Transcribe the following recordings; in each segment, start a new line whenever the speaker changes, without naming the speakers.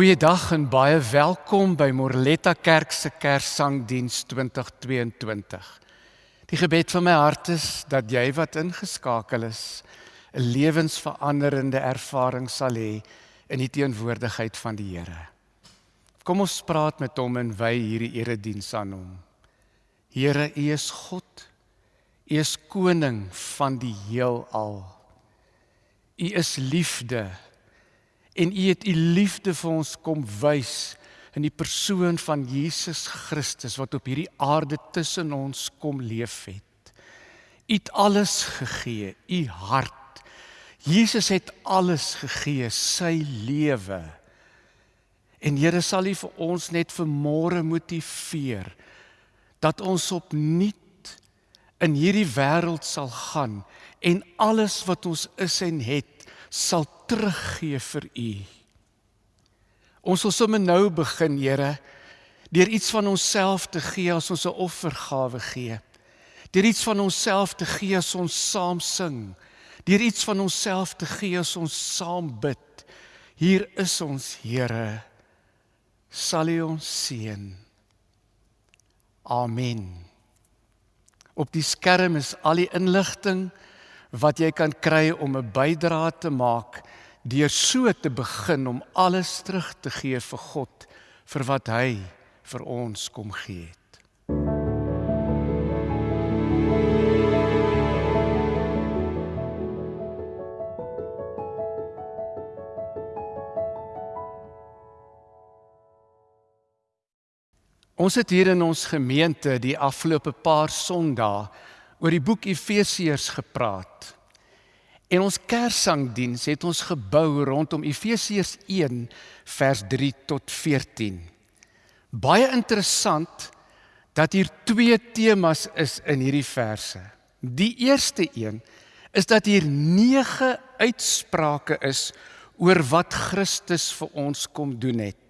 Goeiedag en baie welkom by Morletta Kerk se Kerssangdiens 2022. Die gebed van my hart is dat jy wat ingeskakel is, 'n lewensveranderende ervaring sal hê in die teenwoordigheid van die Here. Kom ons praat met hom en wy hierdie erediens aan hom. Here, U is God. U is koning van die heelal. U is liefde en U het U liefde vir ons kom wys in die persoon van Jesus Christus wat op hierdie aarde tussen ons kom leef het. U het alles gegee, U hart. Jesus het alles gegee, sy lewe. En Here sal U vir ons net vanmôre motiveer dat ons opnuut in hierdie wêreld sal gaan en alles wat ons is en het sal teruggee vir U. Ons wil sommer nou begin, Here, deur iets van onsself te gee as ons 'n offergawe gee. Deur iets van onsself te gee as ons saam sing. Deur iets van onsself te gee as ons saam bid. Hier is ons, Here. Sal U ons seën. Amen. Op die skerm is al die inligting wat jy kan kry om 'n bydrae te maak deur so te begin om alles terug te gee vir God vir wat hy vir ons kom gee het. Ons het hier in ons gemeente die afgelope paar Sondae oor die boek Efesiërs gepraat. En ons Kerssangdiens het ons gebou rondom Efesiërs 1 vers 3 tot 14. Baie interessant dat hier twee temas is in hierdie verse. Die eerste een is dat hier 9 uitsprake is oor wat Christus vir ons kom doen het.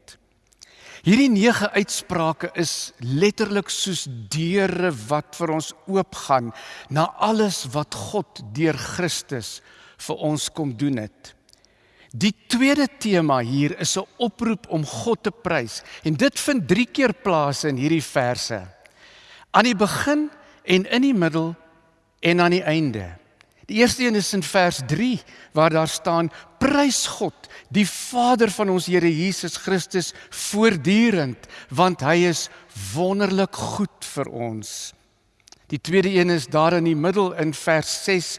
Hierdie 9 uitsprake is letterlik soos deure wat vir ons oopgaan na alles wat God deur Christus vir ons kom doen het. Die tweede tema hier is 'n oproep om God te prys en dit vind 3 keer plaas in hierdie verse. Aan die begin en in die middel en aan die einde. Die eerste een is in vers 3 waar daar staan prys God die Vader van ons Here Jesus Christus voortdurend want hy is wonderlik goed vir ons. Die tweede een is daar in die middel in vers 6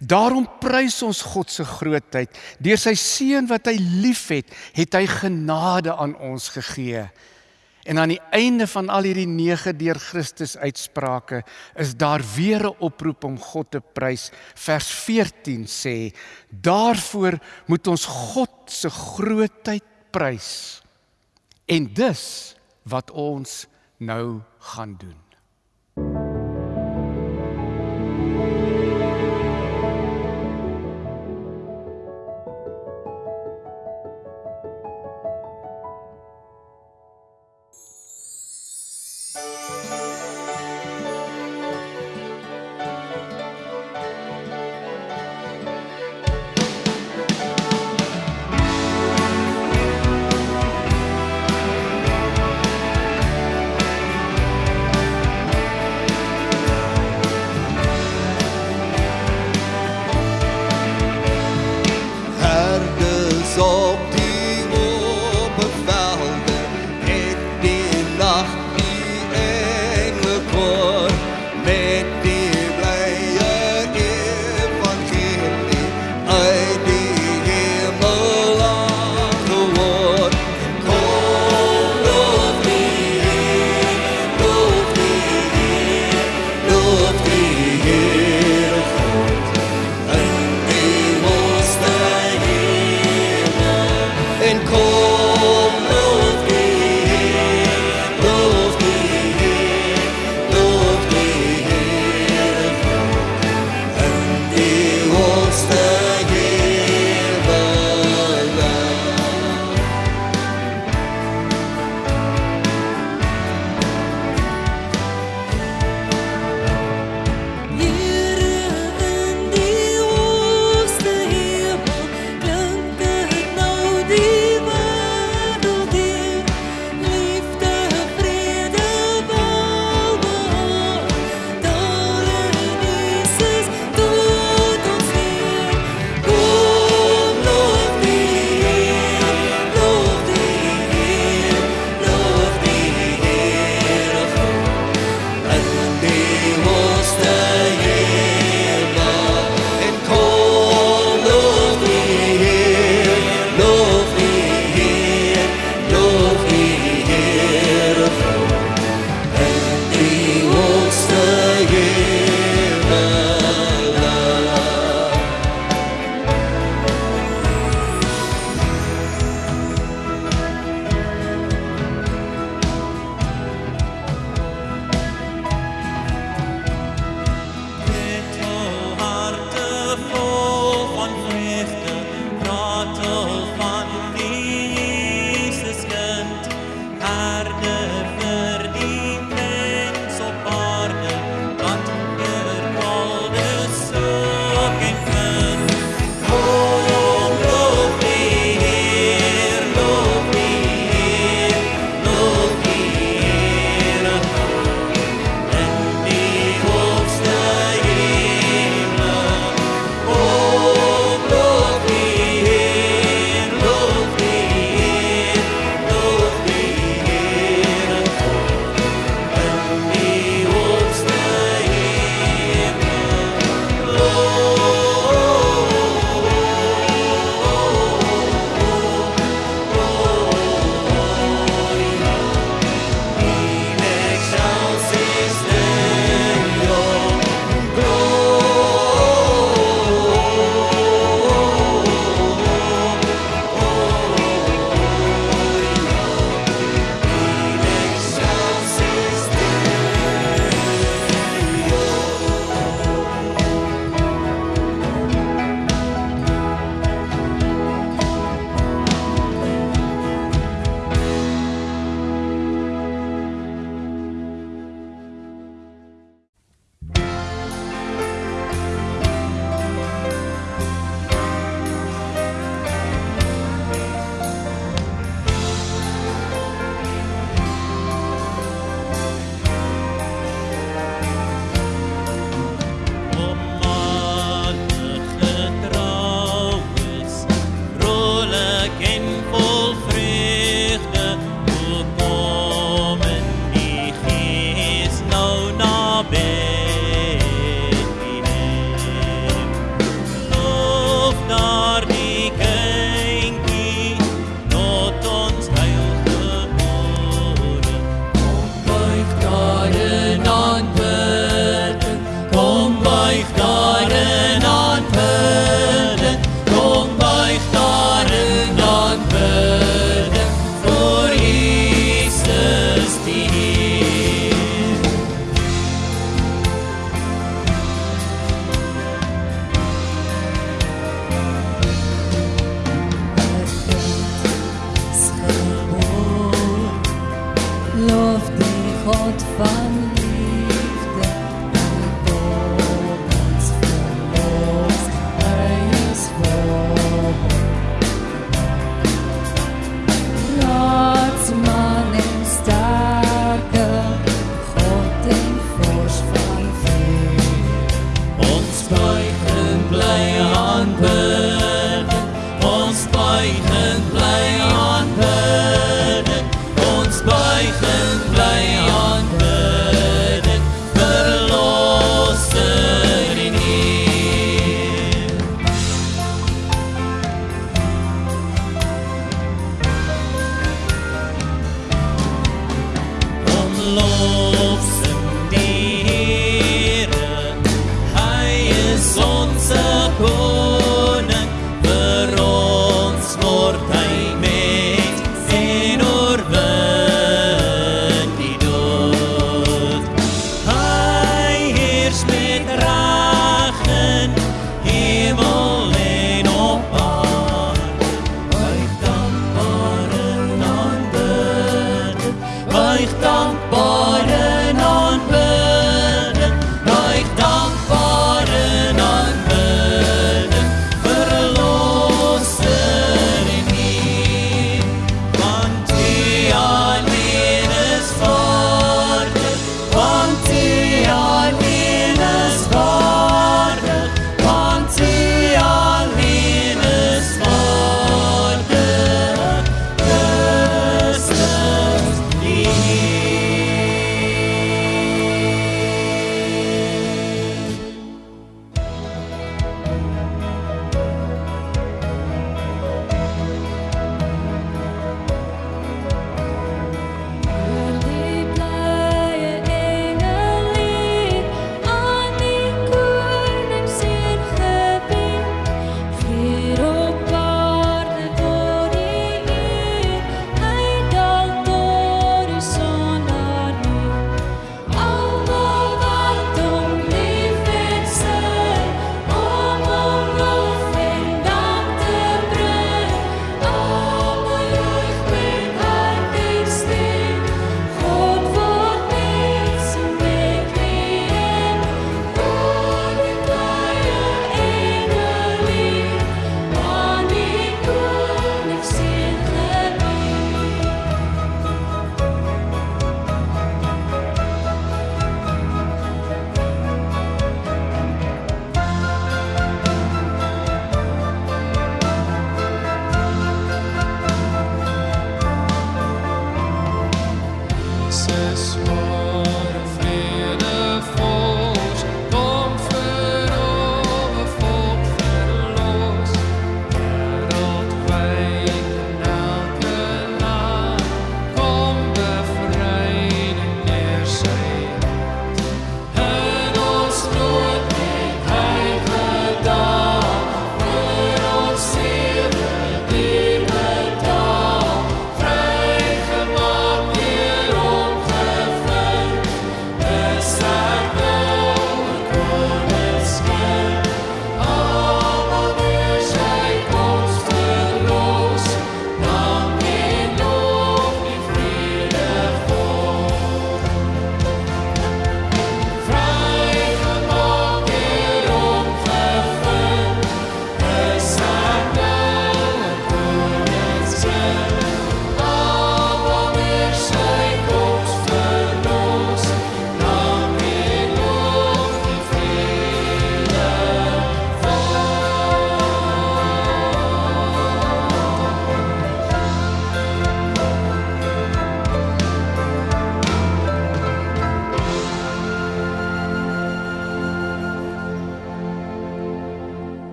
daarom prys ons God se grootheid deur sy seun wat hy liefhet het hy genade aan ons gegee. En aan die einde van al hierdie 9 deur Christus uitsprake is daar weer 'n oproep om God te prys. Vers 14 sê: "Daarvoor moet ons God se grootheid prys." En dis wat ons nou gaan doen.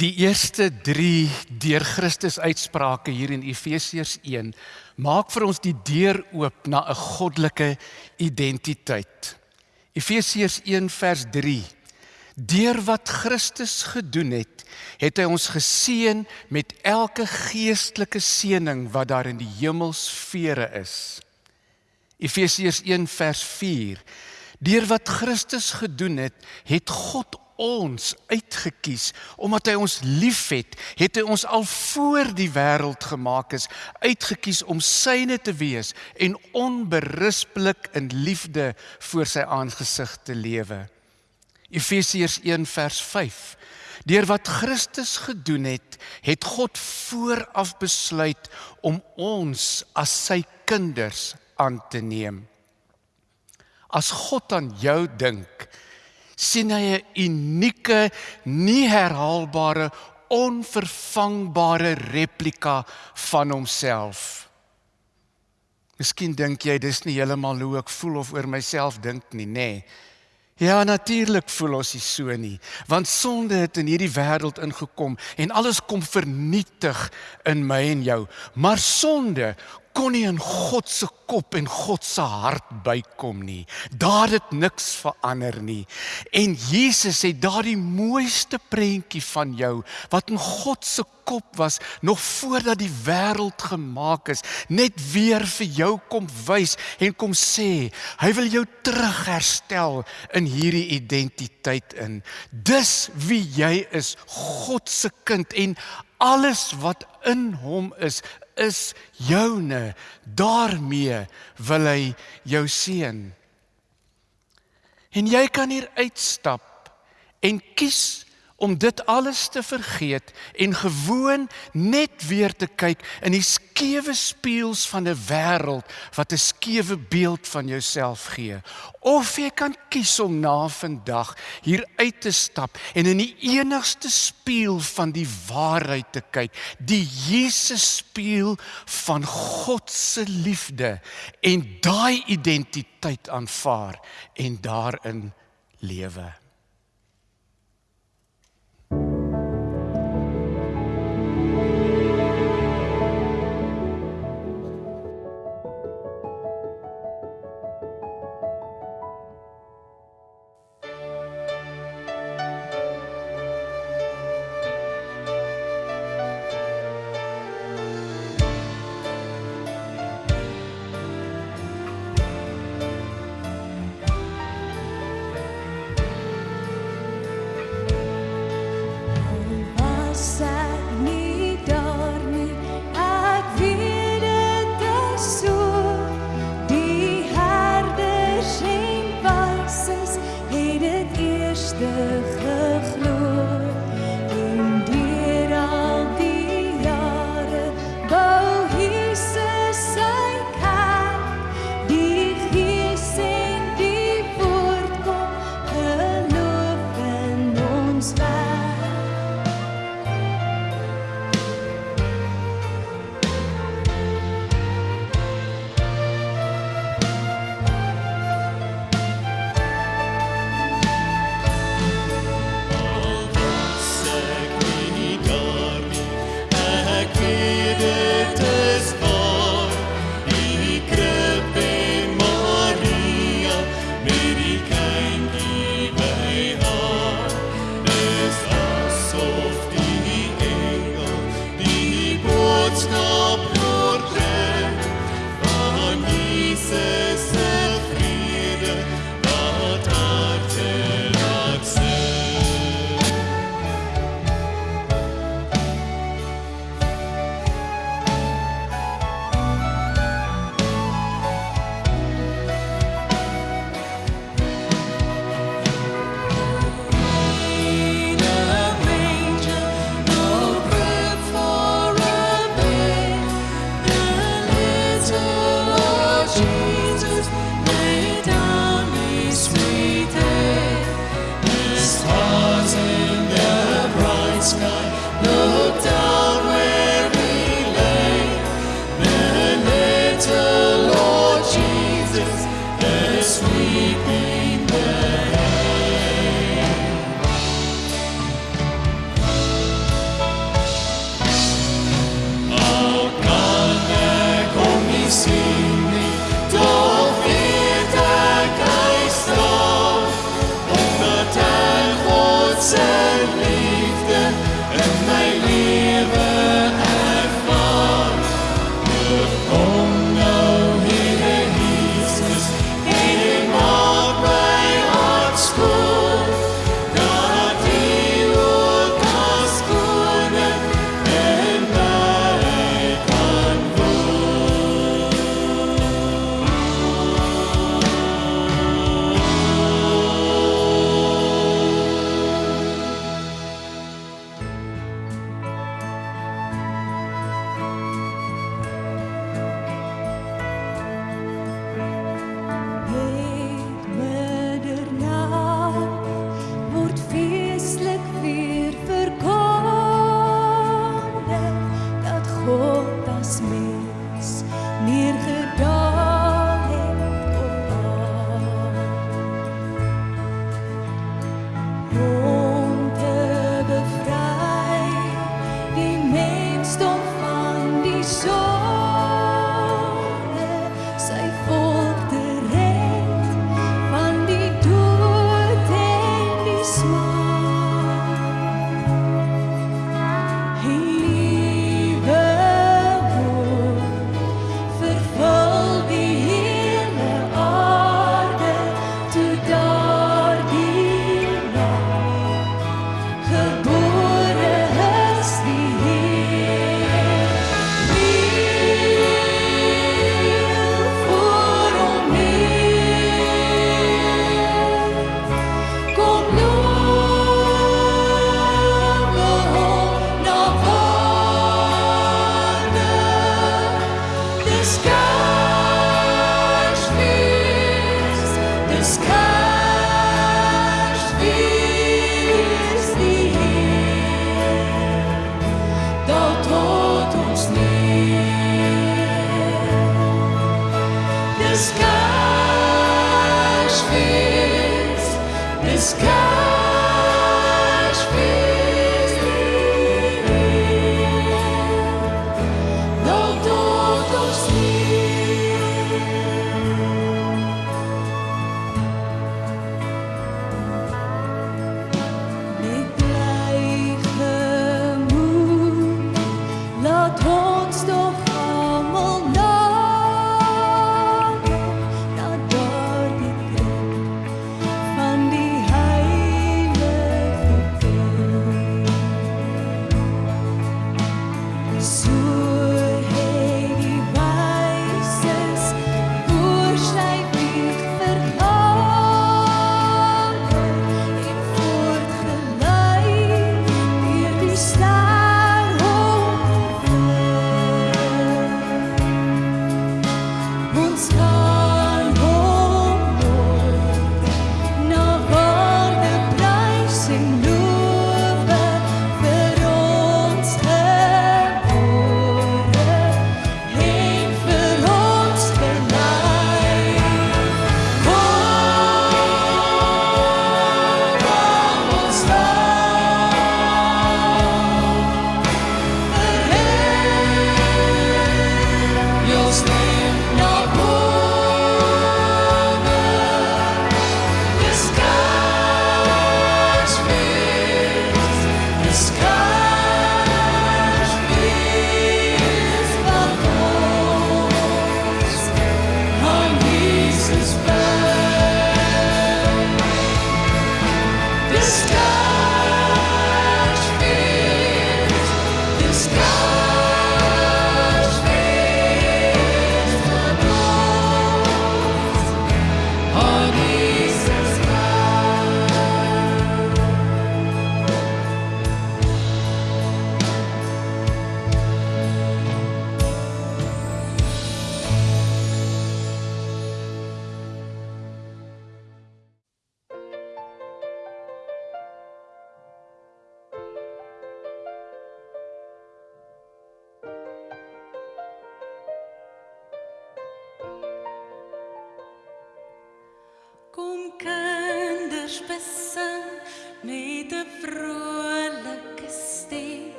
Die eerste 3 deur Christus uitsprake hier in Efesiërs 1 maak vir ons die deur oop na 'n goddelike identiteit. Efesiërs 1 vers 3 Deur wat Christus gedoen het, het hy ons geseën met elke geestelike seëning wat daar in die hemelsfere is. Efesiërs 1 vers 4 Deur wat Christus gedoen het, het God ons uitgekies omdat hy ons liefhet, het hy ons al voor die wêreld gemaak is uitgekies om syne te wees en onberispelik in liefde voor sy aangesig te lewe. Efesiërs 1 vers 5. Deur wat Christus gedoen het, het God vooraf besluit om ons as sy kinders aan te neem. As God aan jou dink, sien hy 'n unieke, nie herhaalbare, onvervangbare replika van homself. Miskien dink jy dis nie heeltemal hoe ek voel of oor myself dink nie, nê? Nee. Ja, natuurlik voel ons nie so nie, want sonde het in hierdie wêreld ingekom en alles kom vernietig in my en jou. Maar sonde kon nie in God se kop en God se hart bykom nie. Daar het niks verander nie. En Jesus het daardie mooiste prentjie van jou wat in God se kop was nog voordat die wêreld gemaak is, net weer vir jou kom wys en kom sê, hy wil jou terugherstel in hierdie identiteit in. Dis wie jy is, God se kind en alles wat in hom is, is joune. daarmee wil hy jou seën. En jy kan hier uitstap en kies om dit alles te vergeet en gewoon net weer te kyk in die skewe spieëls van 'n wêreld wat 'n skewe beeld van jouself gee. Of jy kan kies om na vandag hier uit te stap en in die enigste spieël van die waarheid te kyk, die Jesus spieël van God se liefde en daai identiteit aanvaar en daarin lewe.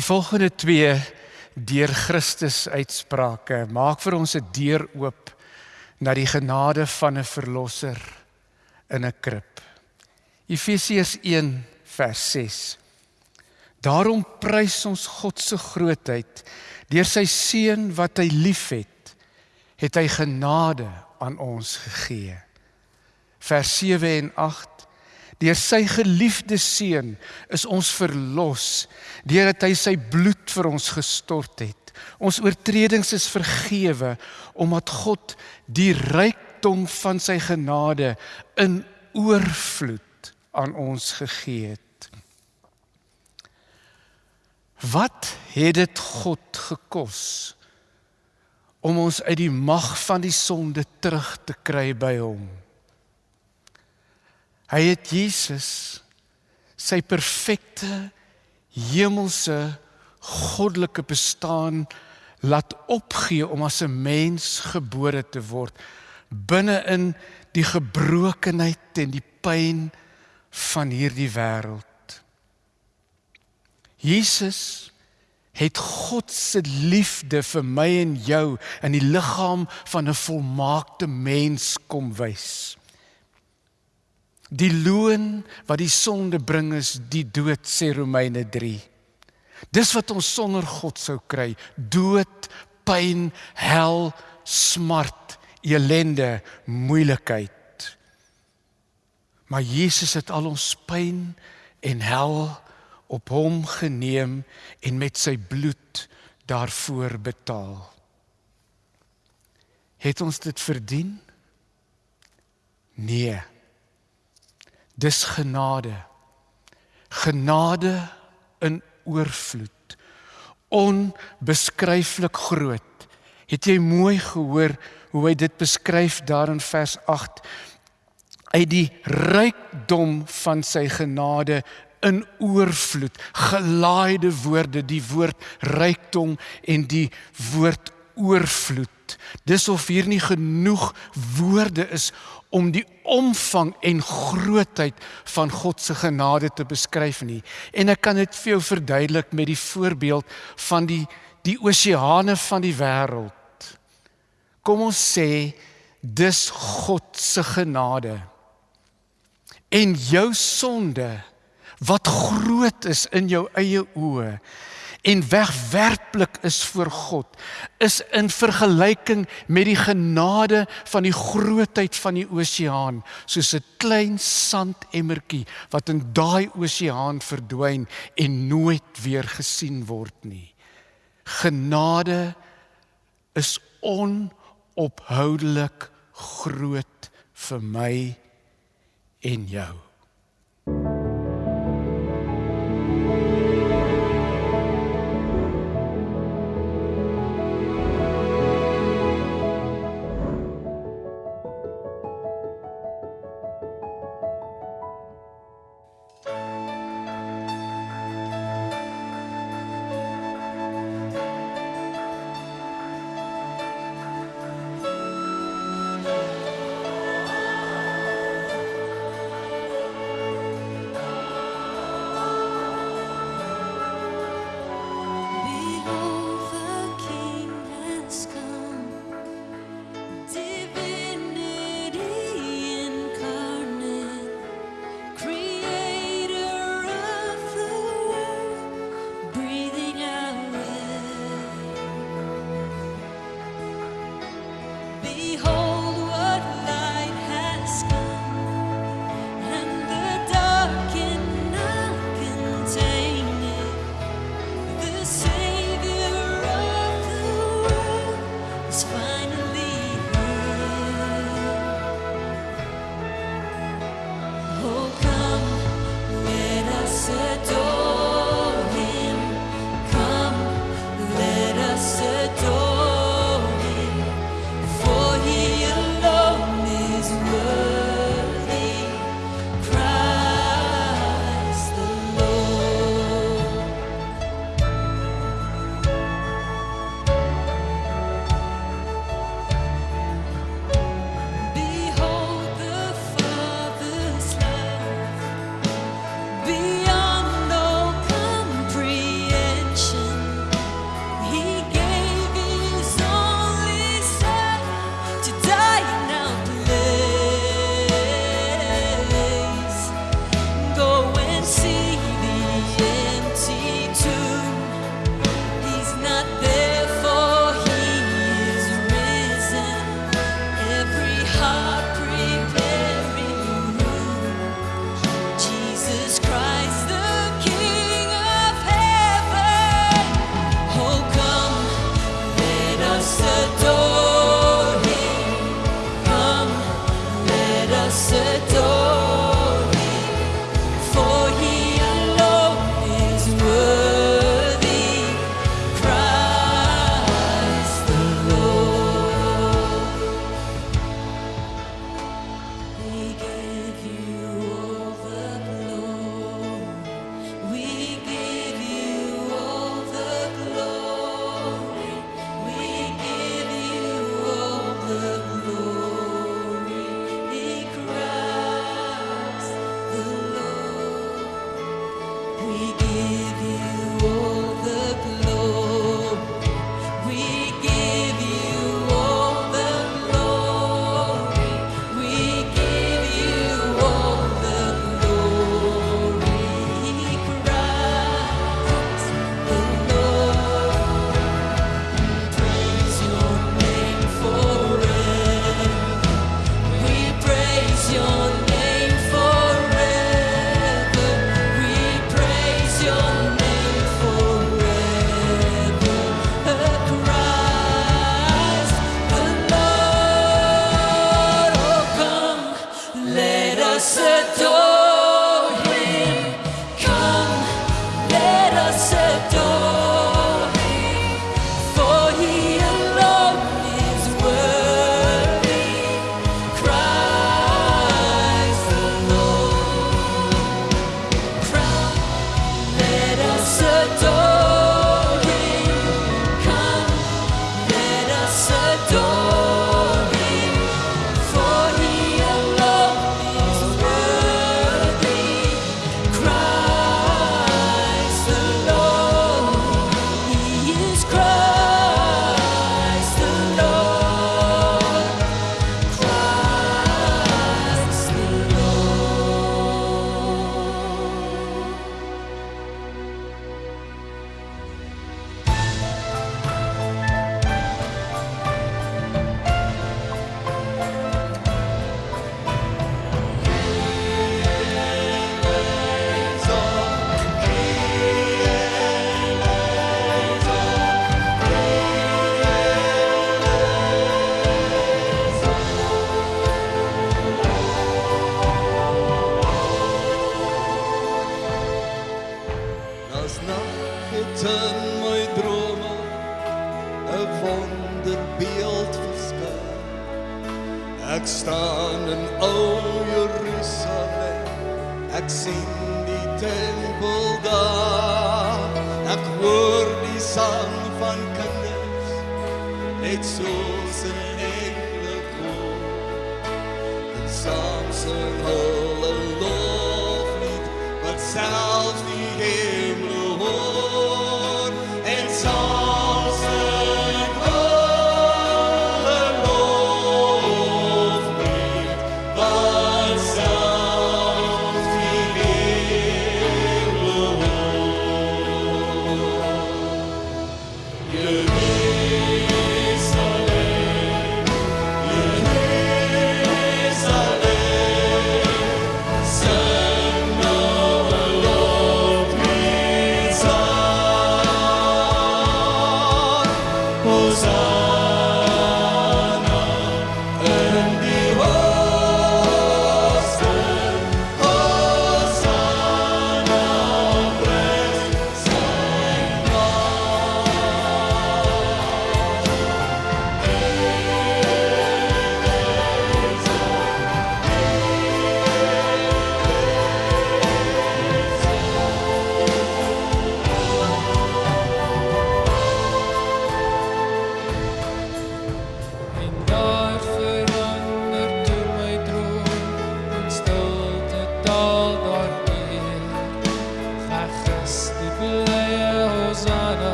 Die
volgende twee deur Christus uitsprake maak vir ons 'n deur oop na die genade van 'n verlosser in 'n krib. Efesiërs 1 vers 6. Daarom prys ons God se grootheid deur sy seun wat hy liefhet, het hy genade aan ons gegee. Vers 7 en 8 Deur sy geliefde seun is ons verlos deurdat hy sy bloed vir ons gestort het. Ons oortredings is vergewe omdat God die rykdom van sy genade in oorvloed aan ons gegee het. Wat het dit God gekos om ons uit die mag van die sonde terug te kry by hom? Hy het Jesus sy perfekte hemelse goddelike bestaan laat opgee om as 'n mens gebore te word binne in die gebrokenheid en die pyn van hierdie wêreld. Jesus het God se liefde vir my en jou in die liggaam van 'n volmaakte mens kom wys. Die loon wat die sonde bring is die dood sê Romeine 3. Dis wat ons sonder God sou kry: dood, pyn, hel, smart, elende, moeilikheid. Maar Jesus het al ons pyn en hel op hom geneem en met sy bloed daarvoor betaal. Het ons dit verdien? Nee. Dis genade. Genade in oorvloed. Onbeskryflik groot. Het jy mooi gehoor hoe hy dit beskryf daar in vers 8? Uit die rykdom van sy genade in oorvloed. Gelaaide woorde, die woord rykdom en die woord oorvloed. Dis of hier nie genoeg woorde is om die omvang en grootheid van God se genade te beskryf nie. En ek kan dit vir jou verduidelik met die voorbeeld van die die oseane van die wêreld. Kom ons sê dis God se genade. En jou sonde wat groot is in jou eie oë en wegwerplik is voor God is in vergelyking met die genade van die grootheid van die oseaan soos 'n klein sandemmertjie wat in daai oseaan verdwyn en nooit weer gesien word nie. Genade is onophoudelik groot vir my en jou.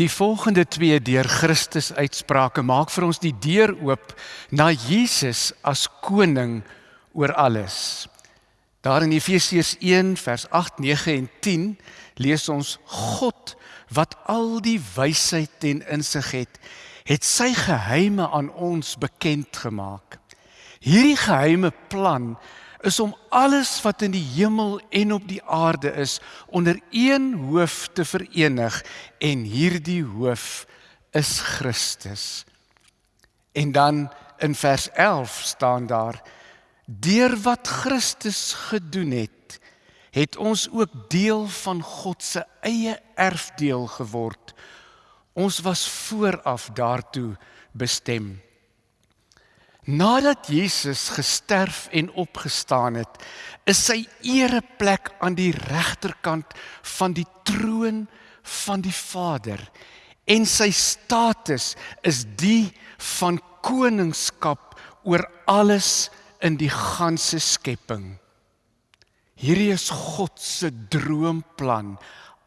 Die
volgende twee deur Christus uitsprake maak vir ons die deur oop na Jesus as koning oor alles. Daar in Efesiërs 1 vers 8, 9 en 10 lees ons God wat al die wysheid en insig het, het sy geheime aan ons bekend gemaak. Hierdie geheime plan is om alles wat in die hemel en op die aarde is onder een hoof te verenig en hierdie hoof is Christus. En dan in vers 11 staan daar deur wat Christus gedoen het het ons ook deel van God se eie erfdeel geword. Ons was vooraf daartoe bestem. Nadat Jesus gesterf en opgestaan het, is sy ereplek aan die regterkant van die troon van die Vader en sy status is die van koningskap oor alles in die ganse skepping. Hierdie is God se droomplan.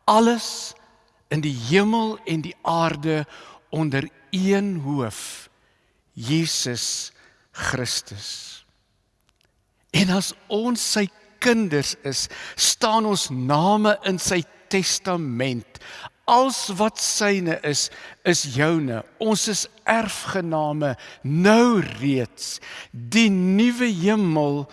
Alles in die hemel en die aarde onder een hoof. Jesus Christus. En as ons sy kinders is, staan ons name in sy testament. Als wat syne is, is joune. Ons is erfgename nou reeds. Die nuwe hemel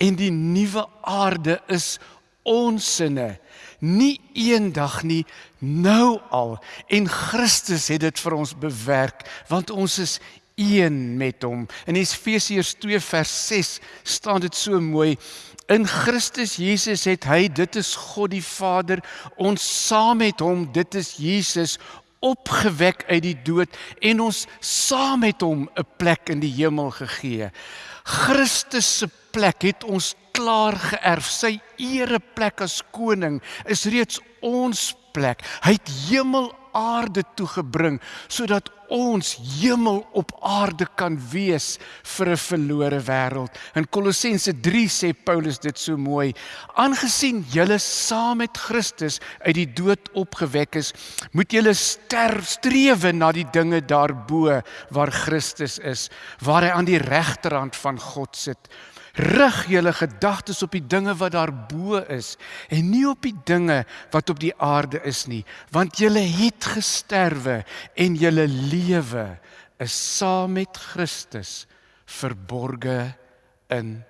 en die nuwe aarde is onsinne. Nie eendag nie, nou al. En Christus het dit vir ons bewerk, want ons is een met hom. In Efesiërs 2 vers 6 staan dit so mooi. In Christus Jesus het hy, dit is God die Vader, ons saam met hom, dit is Jesus opgewek uit die dood en ons saam met hom 'n plek in die hemel gegee. Christus se plek het ons klaar geërf. Sy ereplek as koning is reeds ons plek. Hy het hemel aarde toe gebring sodat ons hemel op aarde kan wees vir 'n verlore wêreld. In Kolossense 3 sê Paulus dit so mooi: "Aangesien julle saam met Christus uit die dood opgewek is, moet julle sterf strewe na die dinge daarbo waar Christus is, waar hy aan die regterhand van God sit." Rig julle gedagtes op die dinge wat daarbo is en nie op die dinge wat op die aarde is nie, want julle het gesterwe en julle lewe is saam met Christus verborge in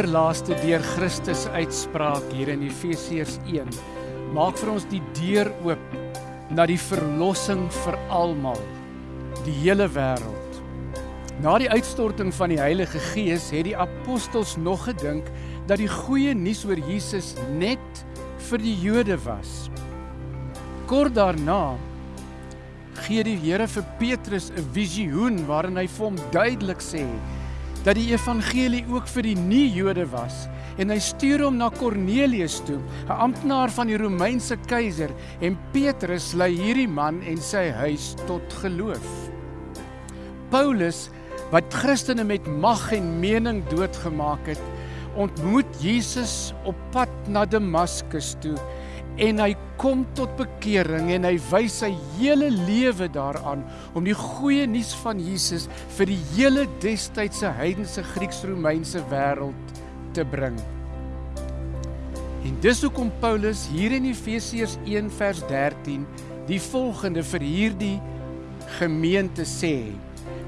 voorlaaste deur Christus uitspraak hier in Efesiërs 1 maak vir ons die deur oop na die verlossing vir almal, die hele wêreld. Na die uitstorting van die Heilige Gees het die apostels nog gedink dat die goeie nuus oor Jesus net vir die Jode was. Kort daarna gee die Here vir Petrus 'n visioen waarin hy vir hom duidelik sê dat die evangelie ook vir die nie-Jode was en hy stuur hom na Kornelius toe, 'n amptenaar van die Romeinse keiser en Petrus lei hierdie man en sy huis tot geloof. Paulus wat Christene met mag en mening doodgemaak het, ontmoet Jesus op pad na Damaskus toe en hy kom tot bekering en hy wys sy hele lewe daaraan om die goeie nuus van Jesus vir die hele destydse heidense Grieks-Romeinse wêreld te bring. En dis hoekom Paulus hier in Efesiërs 1 vers 13 die volgende vir hierdie gemeente sê: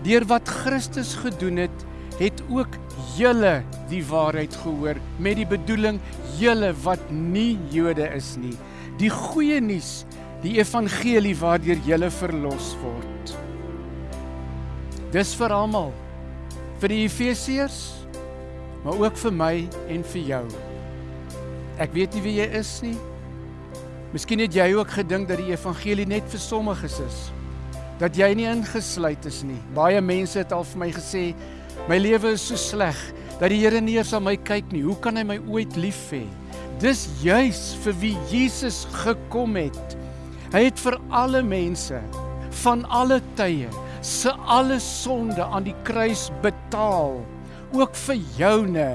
Deur wat Christus gedoen het, het ook julle die waarheid gehoor met die bedoeling julle wat nie Jode is nie. Die goeie nuus, die evangelie waardeur julle verlos word. Dis vir almal. Vir die Efesiërs, maar ook vir my en vir jou. Ek weet nie wie jy is nie. Miskien het jy ook gedink dat die evangelie net vir sommiges is. Dat jy nie ingesluit is nie. Baie mense het al vir my gesê, my lewe is so sleg dat die Here nie eens aan my kyk nie. Hoe kan hy my ooit lief hê? Dis juis vir wie Jesus gekom het. Hy het vir alle mense van alle tye se alle sonde aan die kruis betaal, ook vir joune.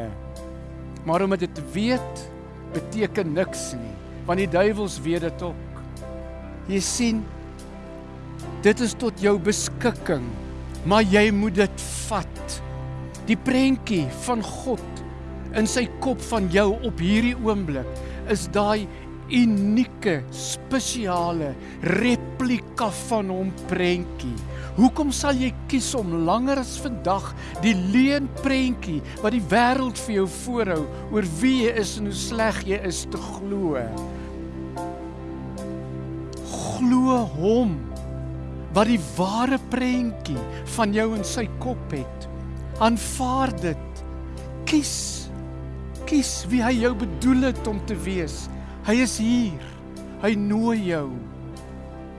Maar om dit te weet beteken niks nie, want die duiwels weet dit ook. Jy sien, dit is tot jou beskikking, maar jy moet dit vat. Die prentjie van God in sy kop van jou op hierdie oomblik is daai unieke, spesiale replika van hom prentjie. Hoekom sal jy kies om langer as vandag die leuen prentjie wat die wêreld vir jou voorhou oor wie jy is en hoe sleg jy is te glo? Glo hom wat die ware prentjie van jou in sy kop het. Aanvaar dit. Kies kies wie hy jou bedoel het om te wees. Hy is hier. Hy nooi jou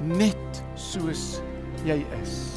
net soos jy is.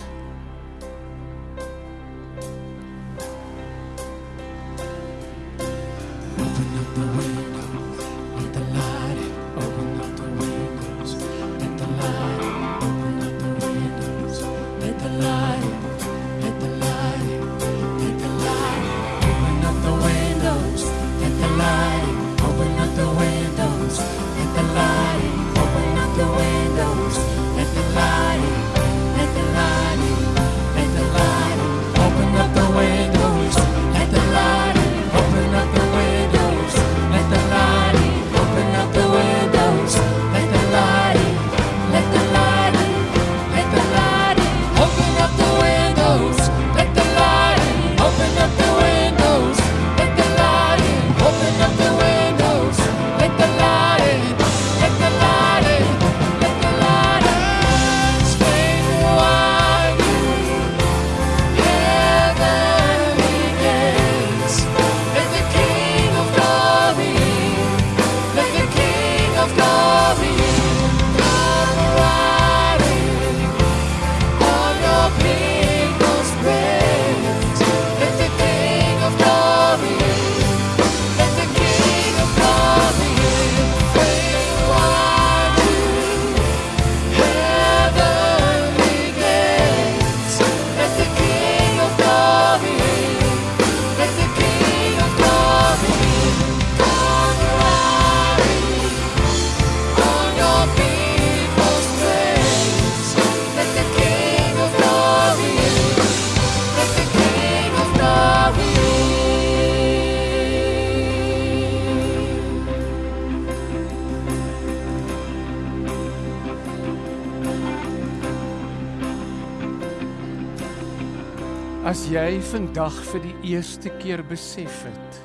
Vandag vir die eerste keer besef het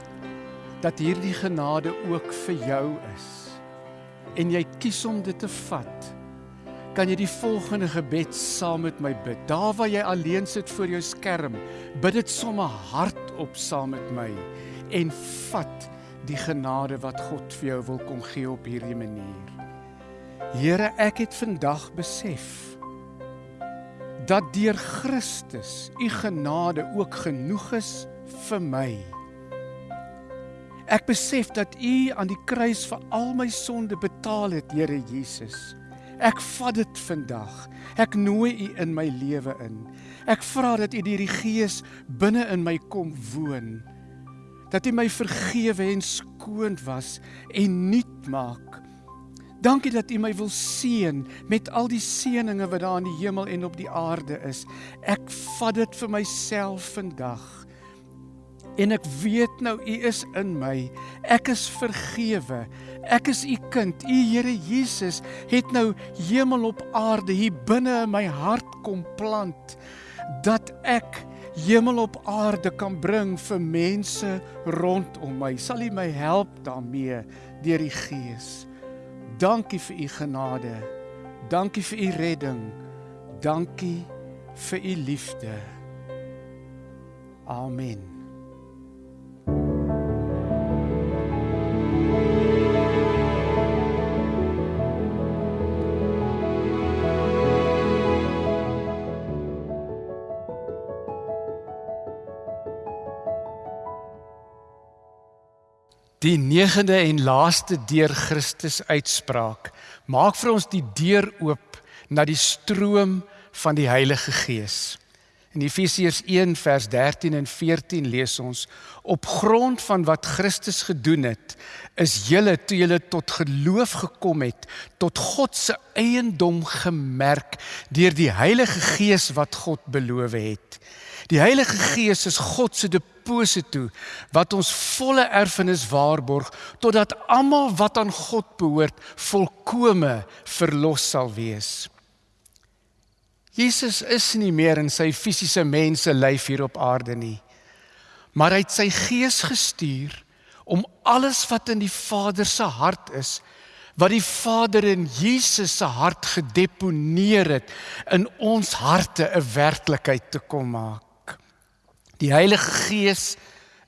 dat hierdie genade ook vir jou is en jy kies om dit te vat, kan jy die volgende gebed saam met my bid. Daar waar jy alleen sit voor jou skerm, bid dit sommer hardop saam met my en vat die genade wat God vir jou wil kom gee op hierdie manier. Here, ek het vandag besef dat deur Christus u genade ook genoeg is vir my. Ek besef dat U aan die kruis vir al my sonde betaal het, Here Jesus. Ek vat dit vandag. Ek nooi U in my lewe in. Ek vra dat U deur die Gees binne in my kom woon. Dat U my vergewe en skoon was en nuut maak. Dankie dat U my wil seën met al die seëninge wat daar in die hemel en op die aarde is. Ek vat dit vir myself vandag. En ek weet nou U is in my. Ek is vergewe. Ek is U kind. U Here Jesus het nou hemel op aarde hier binne in my hart kom plant dat ek hemel op aarde kan bring vir mense rondom my. Sal U my help daarmee deur die Gees. Dankie vir U genade. Dankie vir U redding. Dankie vir U liefde. Amen. Die negende en laaste deur Christus uitspraak maak vir ons die deur oop na die stroom van die Heilige Gees. In Efesiërs 1 vers 13 en 14 lees ons: Op grond van wat Christus gedoen het, is julle toe julle tot geloof gekom het, tot God se eiendom gemerk deur die Heilige Gees wat God beloof het. Die Heilige Gees is God se deposito wat ons volle erfenis waarborg totdat almal wat aan God behoort volkome verlos sal wees. Jesus is nie meer in sy fisiese mense lyf hier op aarde nie. Maar hy het sy gees gestuur om alles wat in die Vader se hart is, wat die Vader in Jesus se hart gedeponeer het, in ons harte 'n werklikheid te kom maak. Die Heilige Gees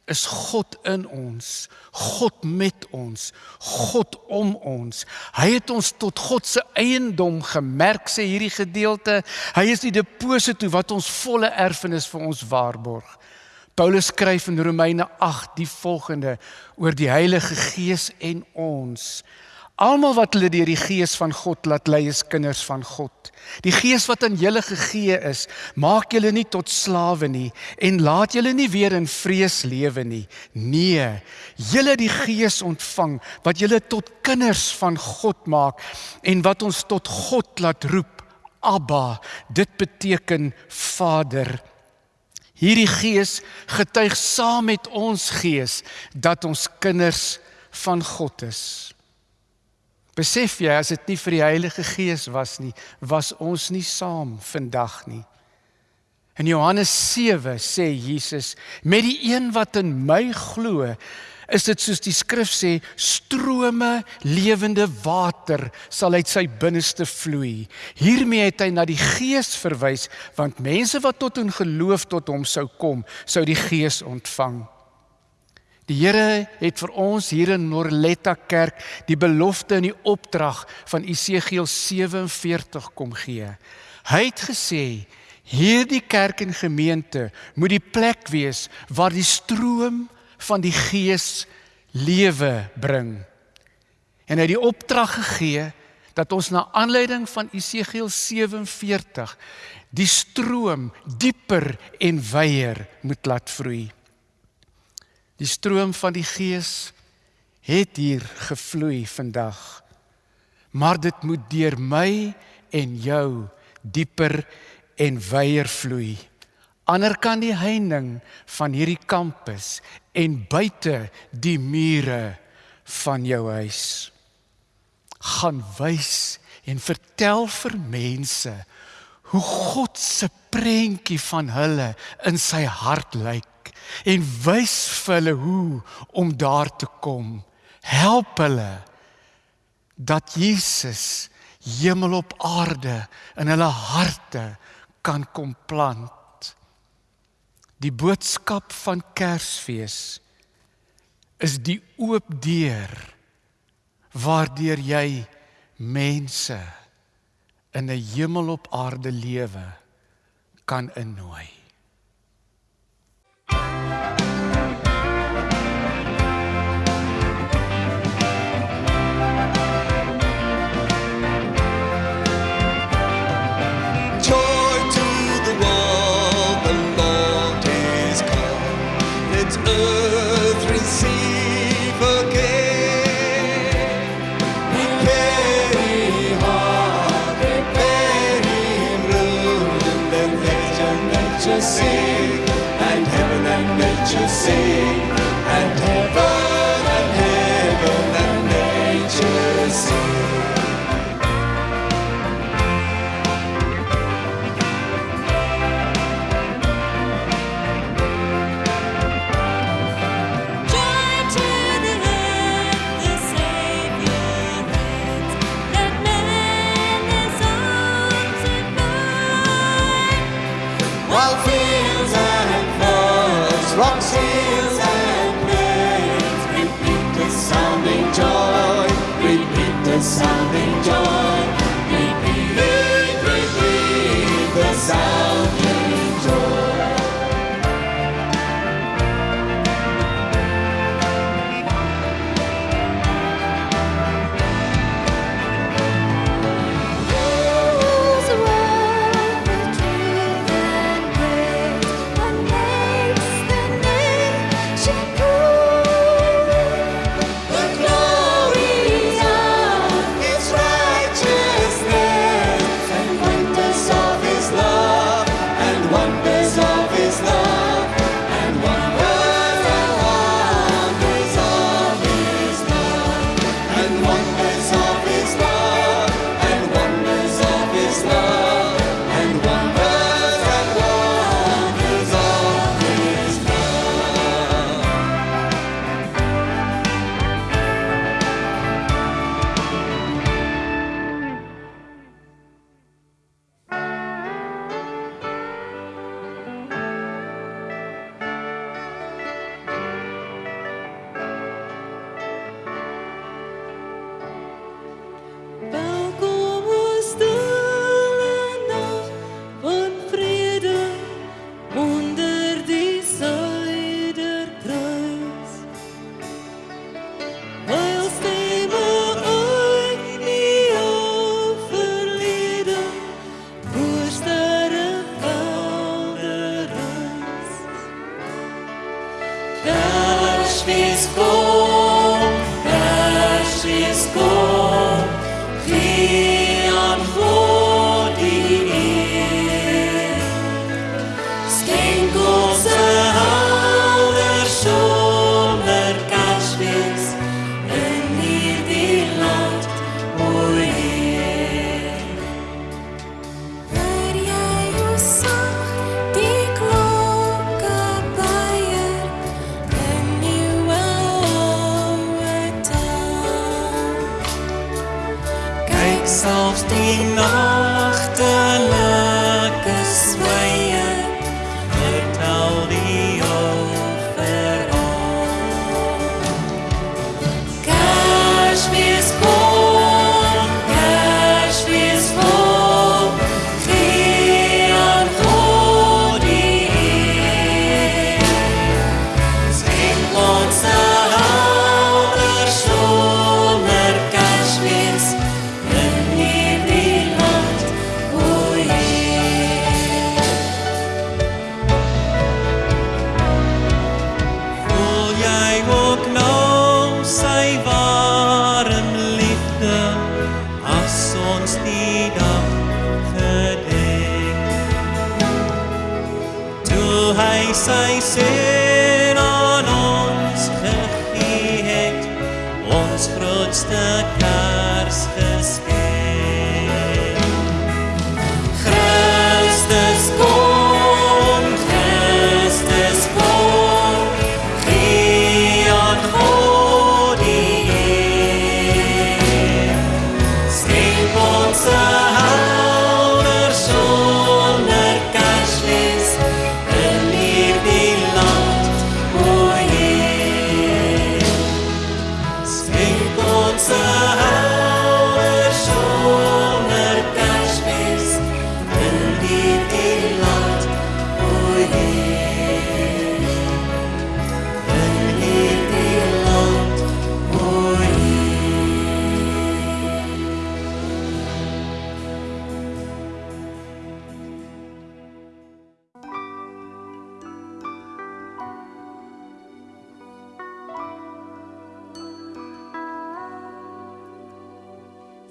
is God in ons, God met ons, God om ons. Hy het ons tot God se eiendom gemerk sê hierdie gedeelte. Hy is die deposito wat ons volle erfenis vir ons waarborg. Paulus skryf in Romeine 8 die volgende oor die Heilige Gees en ons. Almal wat hulle deur die Gees van God laat lei is kinders van God. Die Gees wat aan julle gegee is, maak julle nie tot slawe nie en laat julle nie weer in vrees lewe nie. Nee, julle die Gees ontvang wat julle tot kinders van God maak en wat ons tot God laat roep. Abba, dit beteken Vader. Hierdie Gees getuig saam met ons gees dat ons kinders van God is. Besef jy as dit nie vir die Heilige Gees was nie, was ons nie saam vandag nie. In Johannes 7 sê Jesus: "Met die een wat in my glo, is dit soos die skrif sê, strome lewende water sal uit sy binneste vloei." Hiermee het hy na die Gees verwys, want mense wat tot in geloof tot hom sou kom, sou die Gees ontvang. Die Here het vir ons hier in Morletta Kerk die belofte en die opdrag van Esegiel 47 kom gee. Hy het gesê hierdie kerk en gemeente moet die plek wees waar die stroom van die Gees lewe bring. En hy het die opdrag gegee dat ons na aanleiding van Esegiel 47 die stroom dieper en wyeer moet laat vloei. Die stroom van die Gees het hier gevloei vandag. Maar dit moet deur my en jou dieper en wyeer vloei. Ander kan die heining van hierdie kampus en buite die mure van jou huis gaan wys en vertel vir mense hoe God se prentjie van hulle in sy hart lyk en wys vir hulle hoe om daar te kom. Help hulle dat Jesus hemel op aarde in hulle harte kan kom plant. Die boodskap van Kersfees is die oop deur waardeur jy mense in 'n hemel op aarde lewe kan innooi.
nature sing, and heaven and nature sing.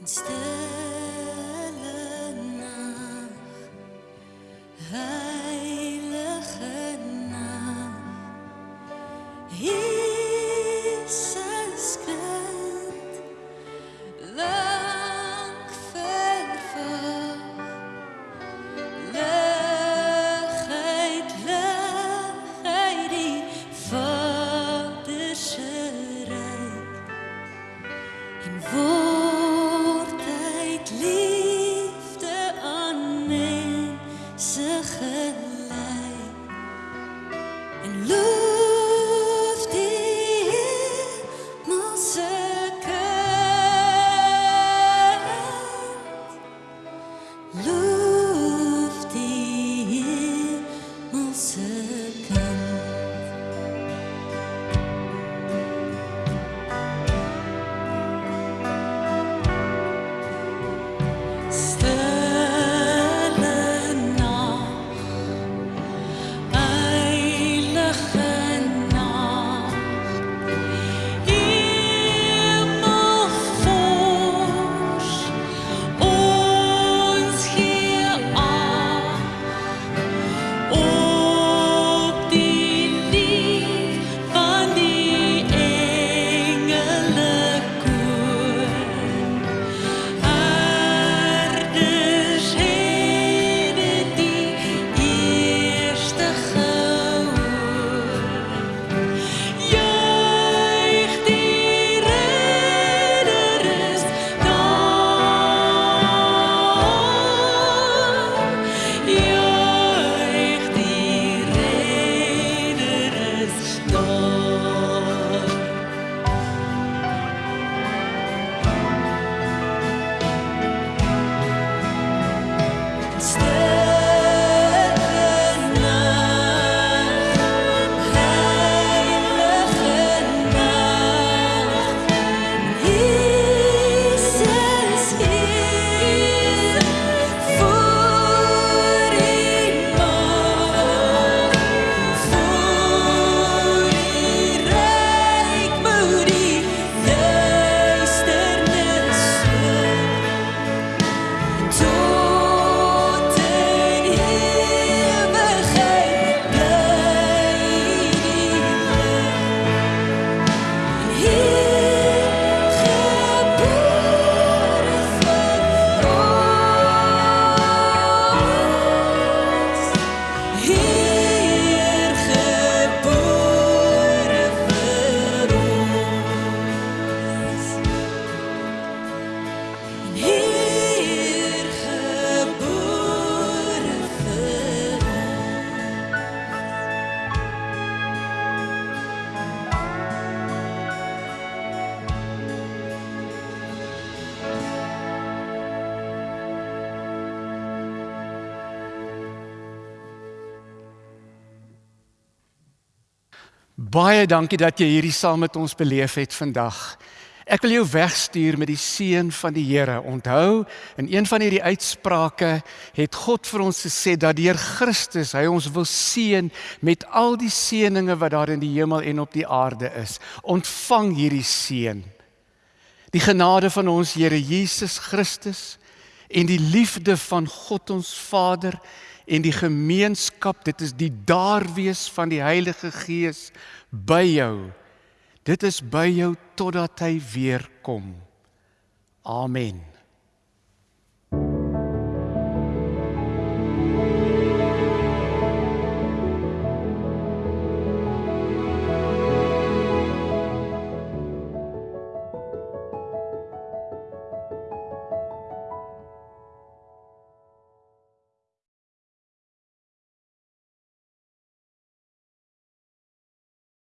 still
Baie dankie dat jy hierdie saam met ons beleef het vandag. Ek wil jou wegstuur met die seën van die Here. Onthou, in een van hierdie uitsprake het God vir ons gesê dat deur Christus hy ons wil seën met al die seënings wat daar in die hemel en op die aarde is. Ontvang hierdie seën. Die genade van ons Here Jesus Christus en die liefde van God ons Vader en die gemeenskap, dit is die daar wees van die Heilige Gees by jou. Dit is by jou totdat hy weer kom. Amen.